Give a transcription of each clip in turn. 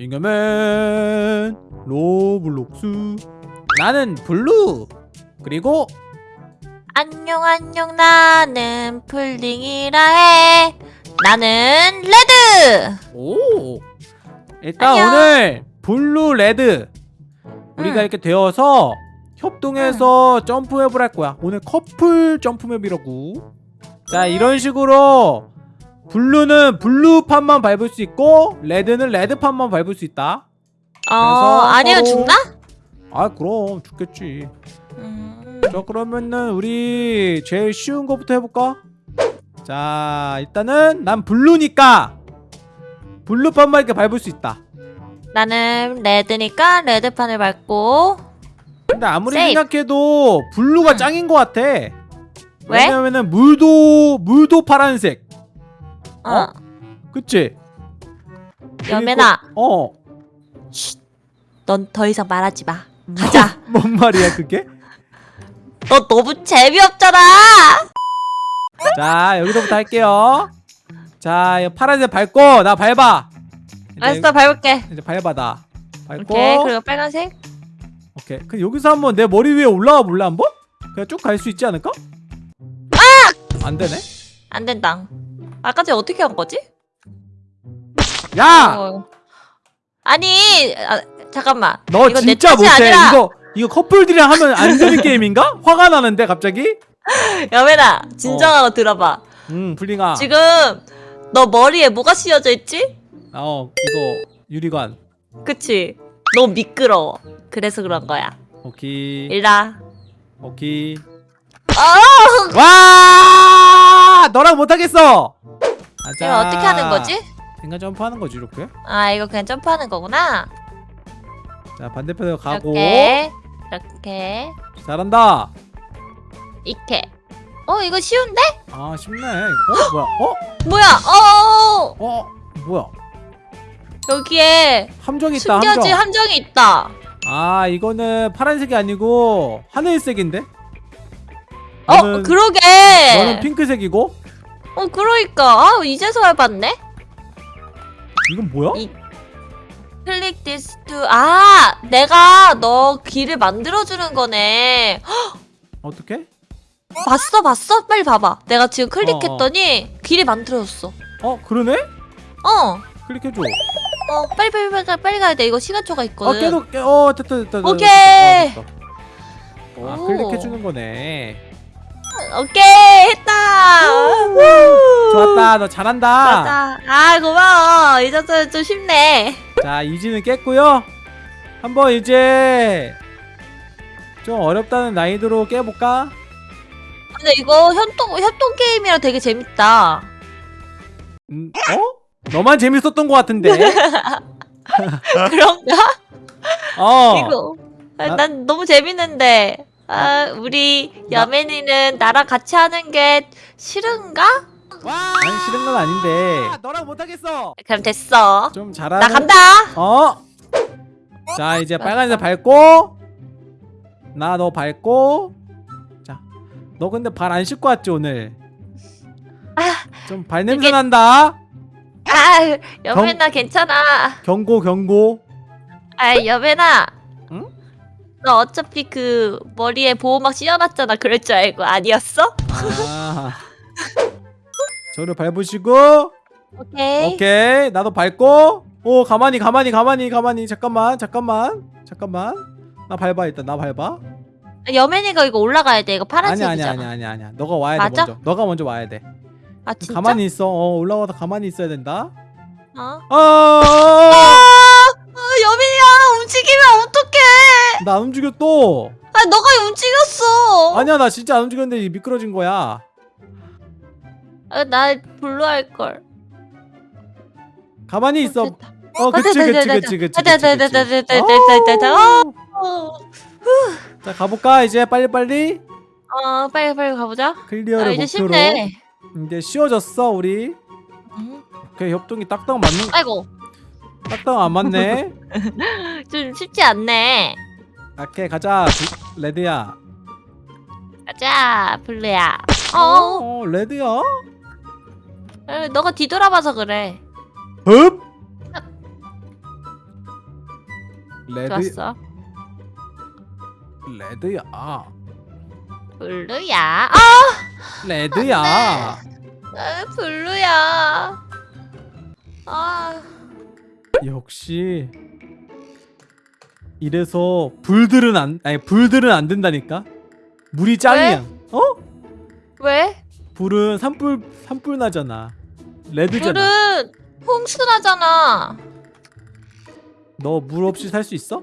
잉여맨 로블록스. 나는 블루! 그리고 안녕 안녕 나는 풀딩이라 해. 나는 레드! 오! 일단 안녕. 오늘 블루 레드. 우리가 응. 이렇게 되어서 협동해서 점프맵을 할 거야. 오늘 커플 점프맵이라고. 자 이런 식으로 블루는 블루판만 밟을 수 있고 레드는 레드판만 밟을 수 있다 어 아니면 죽나? 아 그럼 죽겠지 음, 자 그러면은 우리 제일 쉬운 거부터 해볼까? 자 일단은 난 블루니까 블루판만 이렇게 밟을 수 있다 나는 레드니까 레드판을 밟고 근데 아무리 세이프. 생각해도 블루가 응. 짱인 것 같아 왜? 왜냐면은 물도 물도 파란색 어, 그치? 여맨아 어넌 더 이상 말하지 마 가자 뭔 말이야 그게? 너 너무 재미없잖아 자 여기서부터 할게요 자 파란색 밟고 나 밟아 알았어 밟을게 이제 밟아 나 밟고 오케이 그리고 빨간색 오케이. 그 여기서 한번 내 머리 위에 올라와 볼래 한번? 그냥 쭉 갈 수 있지 않을까? 아! 안 되네. 안 된다 아까 전에 어떻게 한 거지? 야, 어. 아니 아, 잠깐만 너 이거 내 진짜 못해. 아니라 이거 이거 커플들이랑 하면 안 되는 게임인가? 화가 나는데 갑자기? 여맨아 진정하고 들어봐 음, 블링아. 지금 너 머리에 뭐가 씌워져 있지? 어, 이거 유리관. 그치? 너무 미끄러워 그래서 그런 거야 오케이. 일라 오케이. 어! 와! 너랑 못 하겠어. 가자. 이거 어떻게 하는 거지? 생각 점프하는 거지 이렇게. 아 이거 그냥 점프하는 거구나 자, 반대편으로 가고. 이렇게 이렇게 잘한다. 이렇게 어 이거 쉬운데? 아, 쉽네. 어, 뭐야? 어? 뭐야 어 어? 뭐야? 여기에 함정이 있다. 숨겨진 함정. 함정이 있다 아 이거는 파란색이 아니고 하늘색인데? 어 그러게 너는 핑크색이고 어 그러니까 아 이제서 해봤네 이건 뭐야? 이- click this to 아 내가 너 길을 만들어주는 거네 헉, 어떻게? 봤어 봤어? 빨리 봐봐 내가 지금 클릭했더니 길이 만들어졌어 어 그러네? 어 클릭해줘 어, 빨리 빨리 빨리 빨리 가야 돼. 이거 시간초가 어 있거든. 계속 깨- 어 됐다 됐다 됐다, 오케이. 됐다. 어, 됐다. 아 오. 클릭해주는 거네 오케이 했다. 우. 좋았다 너 잘한다 맞아. 아 고마워. 이 정도는 좀 쉽네. 자 이지는 깼고요 한번 이제 좀 어렵다는 난이도로 깨볼까? 근데 이거 협동 협동 게임이라 되게 재밌다. 음, 어? 너만 재밌었던 것 같은데 그런가? 어 이거 아, 나- 난 너무 재밌는데. 아 우리 나- 여맨이는 나랑 같이 하는 게 싫은가? 아니 싫은 건 아닌데 너랑 못하겠어 그럼 됐어. 좀 잘하는 나 간다. 어? 자 이제 빨간색 밟고 나 너 밟고 자너 근데 발 안 씻고 왔지 오늘 아, 좀 발냄새 이게- 난다 아 여맨아 괜찮아. 경고 경고 아 여배 나 어차피 그 머리에 보호막 씌워놨잖아. 그럴 줄 알고. 아니었어? 아. 저를 밟으시고? 오케이. 오케이. 나도 밟고? 오 가만히 가만히 가만히 가만히. 잠깐만 잠깐만 잠깐만. 나 밟아 일단. 나 밟아. 여맨이가 이거 올라가야 돼. 이거 파란색이잖아. 아니야 아니야 아니야. 아니야 너가 와야 돼 맞아? 먼저. 너가 먼저 와야 돼. 아 진짜? 가만히 있어. 어 올라와서 가만히 있어야 된다. 어? 어! 아 여맨이야! 움직이면 어떡해 나 안 움직여 또. 아 너가 움직였어? 아니야 나 진짜 안 움직였는데 미끄러진 거야. 아, 나 블루 할 걸. 가만히 있어. 어 그치 됐다, 그치 그치 그치 그치. 어. 어, 자 가볼까 이제? 빨리빨리? 어 빨리 빨리 가보자. 아 클리어를 이제 목표로. 쉽네. 이제 쉬워졌어 우리. 음. 오케이 협동이 딱딱 맞는 아이고. 딱딱 안 맞네. 좀 쉽지 않네 오케이 가자. 부- 레드야. 가자 블루야. 어? 어 레드야? 에, 너가 뒤돌아봐서 그래. 흡! 레드 좋았어. 레드야. 블루야. 아, 레드야. 아, 블루야. 아, 역시 이래서 불들은 안 아니 불들은 안 된다니까 물이 짱이야 어 왜? 불은 산불 산불 나잖아 레드잖아 불은 홍수 나잖아. 너 물 없이 살 수 있어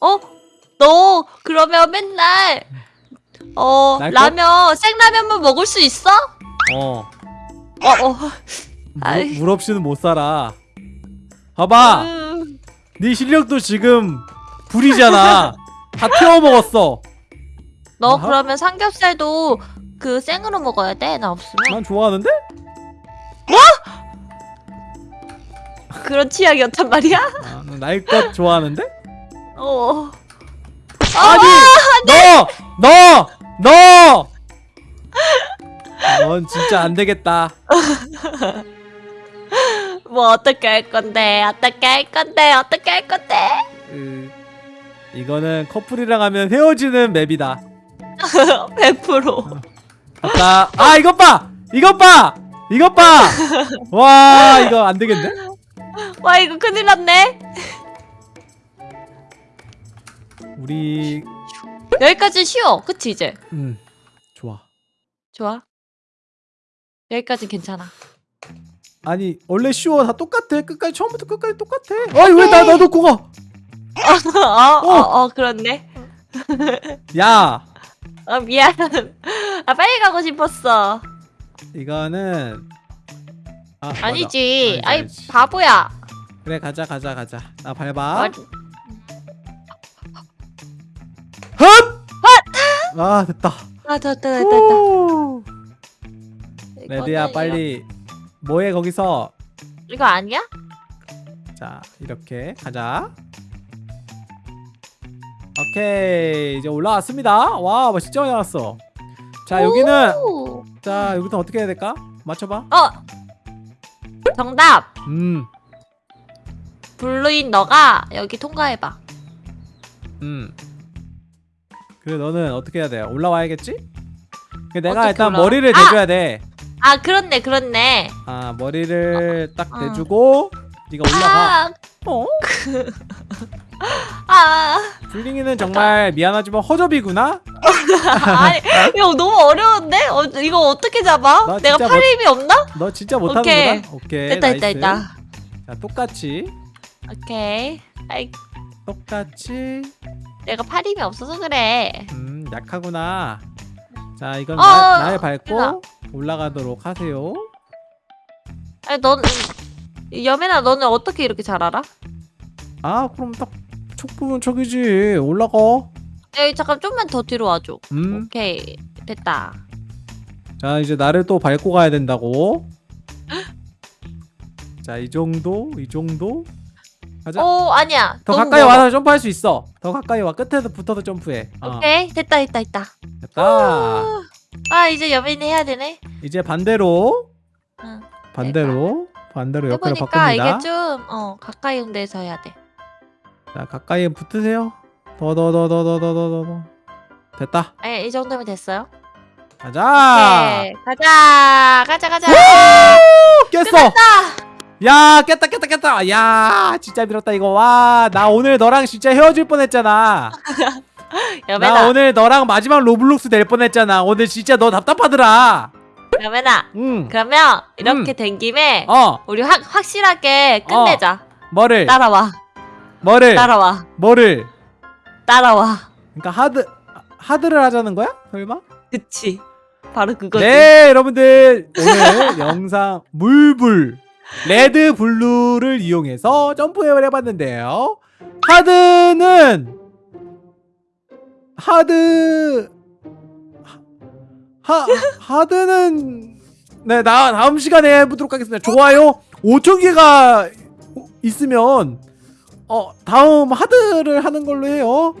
어? 너 그러면 맨날 어? 라면 생라면만 먹을 수 있어? 어 어, 어. 물, 물 없이는 못 살아 봐봐 음, 네 실력도 지금 불이잖아 다 태워 먹었어 너 아하. 그러면 삼겹살도 그 생으로 먹어야 돼? 나 없으면? 난 좋아하는데 그런 취향이었단 말이야? 아, 나의 것 좋아하는데 어. 아니 너! 너! 너! 넌 진짜 안 되겠다 뭐 어떻게 할 건데? 어떻게 할 건데? 어떻게 할 건데? 으, 이거는 커플이랑 하면 헤어지는 맵이다 100%. 아까 아 이것 봐! 이것 봐! 이것 봐! 와 이거 안 되겠네 와 이거 큰일 났네. 우리 여기까지 쉬워. 그치 이제? 음 좋아 좋아. 여기까지 괜찮아. 아니 원래 쉬워 다 똑같아 끝까지 처음부터 끝까지 똑같아 아니 왜나 나도 고가 어, 어, 어, 그렇네. 야아 미안. 아 빨리 가고 싶었어. 이거는 아. 아니지. 알지. 바보야. 그래 가자 가자 가자 나 밟아 어, 헛! 아 됐다 아 됐다 됐다 됐다. 오! 레드야 빨리 뭐해 거기서 이거, 아니야? 자 이렇게 가자 오케이 이제 올라왔습니다 와 많이 나왔어 자 여기는 오. 자 여기부터 어떻게 해야 될까 맞춰봐 어. 정답. 음 블루인 너가 여기 통과해봐. 음. 그래 너는 어떻게 해야 돼? 올라와야겠지? 그 내가 일단 올라와? 머리를 아! 대줘야 돼. 아 그렇네 그렇네. 아 머리를 딱 어. 대주고 네가 올라가. 아, 어? 아, 블링이는 정말 미안하지만 허접이구나. 아니 이거 너무 어려운데? 어, 이거 어떻게 잡아? 나 내가 팔 힘이 없나? 너 진짜 오케이. 못하는구나. 오케이. 됐다 됐다 나이스. 됐다. 자 똑같이 오케이. 아이 똑같이. 내가 팔 힘이 없어서 그래. 음 약하구나. 자 이건 어, 나, 날 그냥 밟고 올라가도록 하세요. 아니 넌 여맨아 너는 어떻게 이렇게 잘 알아? 아 그럼 딱 촉부분 척이지 올라가. 여기 잠깐 좀만 더 뒤로 와줘. 음. 오케이 됐다. 자 이제 나를 또 밟고 가야 된다고 자 이 정도 이 정도 가자. 오 아니야. 더 가까이 멀어. 와서 점프할 수 있어. 더 가까이 와. 끝에서 붙어서 점프해. 어, 오케이. 됐다 됐다 됐다. 됐다. 아 이제 여민이 해야 되네. 이제 반대로. 응. 반대로. 반대로 옆으로 바꿉니다. 이게 좀 더 가까이 온 데서 해야 돼. 자 가까이 붙으세요. 더 더 더 더 더 더 더 더 됐다. 네, 이 정도면 됐어요. 가자. 오케이. 가자. 가자 가자. 깼어 야 깼다 깼다 깼다 야 진짜 밀었다 이거 와 나 오늘 너랑 진짜 헤어질 뻔했잖아 나 여맨아 오늘 너랑 마지막 로블록스 될 뻔했잖아. 오늘 진짜 너 답답하더라. 여매나. 응. 그러면 이렇게 된 김에 어. 우리 확 확실하게 끝내자. 뭐를? 따라와 뭐를? 따라와 뭐를? 따라와. 그러니까 하드 하드를 하자는 거야? 설마? 그치. 바로 그거지. 네, 여러분들 오늘 영상 물불 red blue를 이용해서 점프 map을 해봤는데요. hard는 하드 하 하드는 네, 나 다음 시간에 해보도록 하겠습니다. 좋아요 5천 개가 있으면 어 다음 하드를 하는 걸로 해요.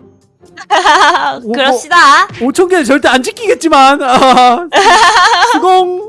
그럽시다. 5천 개는 절대 안 지키겠지만 아, 수공